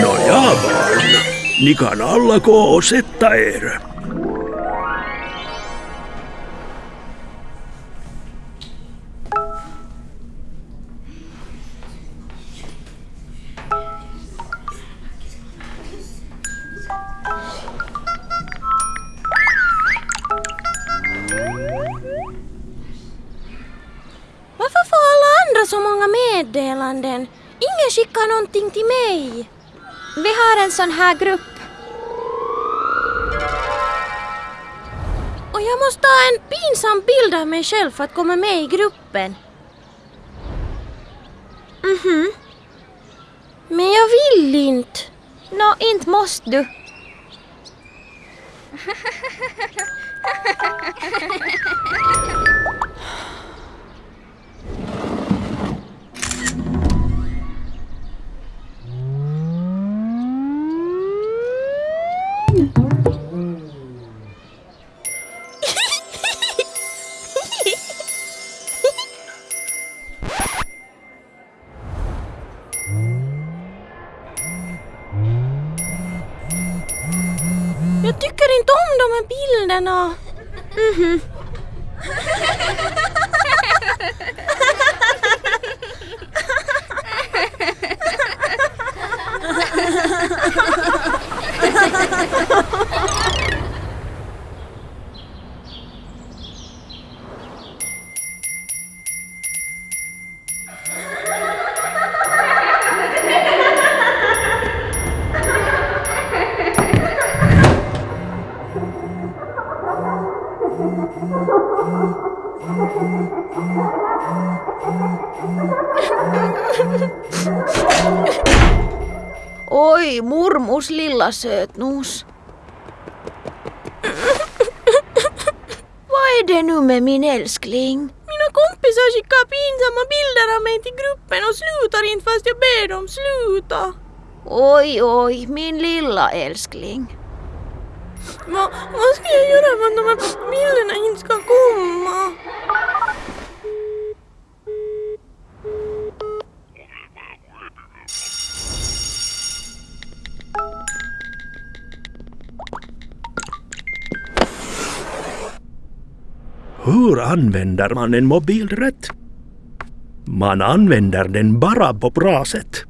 No Nikan alla koo settaer. Skickar så många meddelanden? Ingen skickar någonting till mig. Vi har en sån här grupp. Och jag måste ta en pinsam bild av mig själv för att komma med i gruppen. Mhm. Men jag vill inte. Nå, inte måste du. Jag tycker inte om de här bilderna. Mhm. Oi, murmus lilla sötnos. Vad är det nu med min älskling? Mina kompisar skickar pinsamma bilder av mig till gruppen och slutar inte fast jag ber dem sluta. Oj, oj, min lilla älskling. Va, vad ska jag göra för att de här bilderna inte ska komma? Hur använder man en mobil rätt? Man använder den bara på bra sätt.